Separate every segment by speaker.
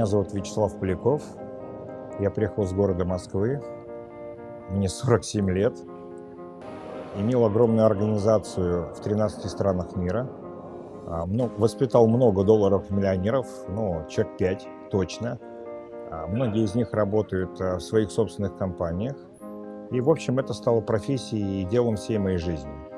Speaker 1: Меня зовут Вячеслав Поляков. Я приехал с города Москвы. Мне 47 лет. Имел огромную организацию в 13 странах мира. А, воспитал много долларов-миллионеров, ну, человек 5 точно. А, многие из них работают а, в своих собственных компаниях. И, в общем, это стало профессией и делом всей моей жизни.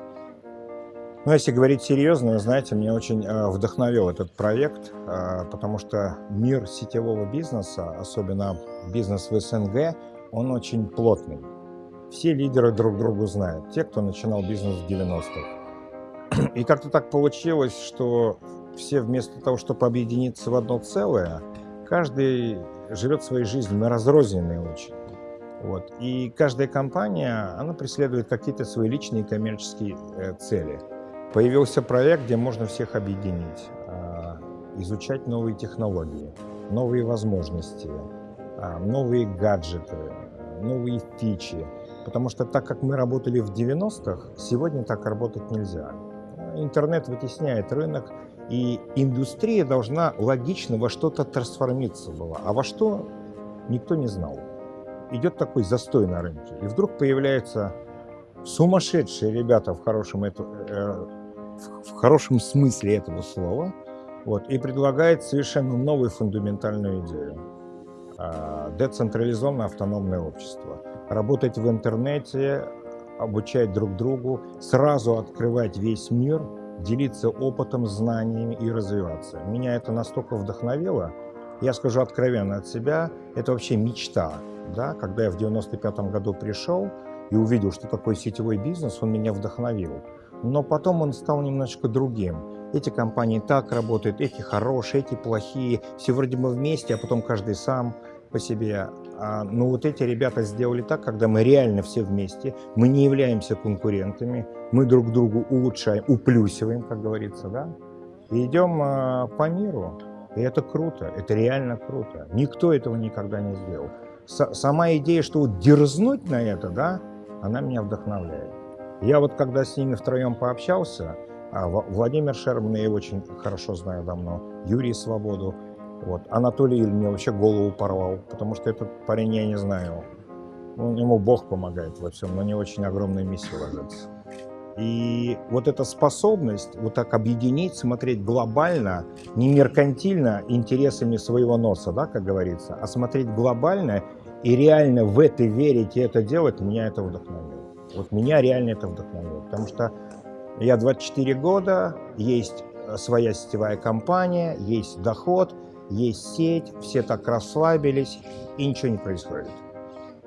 Speaker 1: Ну, если говорить серьезно, знаете, меня очень э, вдохновил этот проект, э, потому что мир сетевого бизнеса, особенно бизнес в СНГ, он очень плотный. Все лидеры друг другу знают, те, кто начинал бизнес в 90-х. И как-то так получилось, что все вместо того, чтобы объединиться в одно целое, каждый живет своей жизнью, мы разрозненные очень. Вот. И каждая компания, она преследует какие-то свои личные коммерческие э, цели – Появился проект, где можно всех объединить, а, изучать новые технологии, новые возможности, а, новые гаджеты, новые фичи. Потому что так как мы работали в 90-х, сегодня так работать нельзя. Интернет вытесняет рынок, и индустрия должна логично во что-то трансформироваться была. А во что никто не знал. Идет такой застой на рынке. И вдруг появляются сумасшедшие ребята в хорошем э, в хорошем смысле этого слова, вот, и предлагает совершенно новую фундаментальную идею. А, децентрализованное автономное общество. Работать в интернете, обучать друг другу, сразу открывать весь мир, делиться опытом, знаниями и развиваться. Меня это настолько вдохновило, я скажу откровенно от себя, это вообще мечта. Да? Когда я в 95 году пришел и увидел, что такое сетевой бизнес, он меня вдохновил но потом он стал немножечко другим. Эти компании так работают, эти хорошие, эти плохие, все вроде бы вместе, а потом каждый сам по себе. А, но вот эти ребята сделали так, когда мы реально все вместе, мы не являемся конкурентами, мы друг другу улучшаем, уплюсиваем, как говорится, да, и идем а, по миру. И это круто, это реально круто. Никто этого никогда не сделал. С сама идея, что вот дерзнуть на это, да, она меня вдохновляет. Я вот когда с ними втроем пообщался, а, Владимир Шерман, я его очень хорошо знаю давно, Юрий Свободу, вот, Анатолий Иль мне вообще голову порвал, потому что этот парень я не знаю. Ну, ему Бог помогает во всем, но не очень огромная миссия ложится. И вот эта способность вот так объединить, смотреть глобально, не меркантильно интересами своего носа, да, как говорится, а смотреть глобально и реально в это верить и это делать, меня это вдохновило. Вот меня реально это вдохновило, потому что я 24 года, есть э, своя сетевая компания, есть доход, есть сеть, все так расслабились, и ничего не происходит.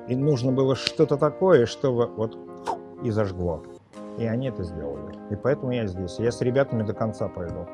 Speaker 1: И нужно было что-то такое, чтобы вот и зажгло. И они это сделали. И поэтому я здесь. Я с ребятами до конца пойду.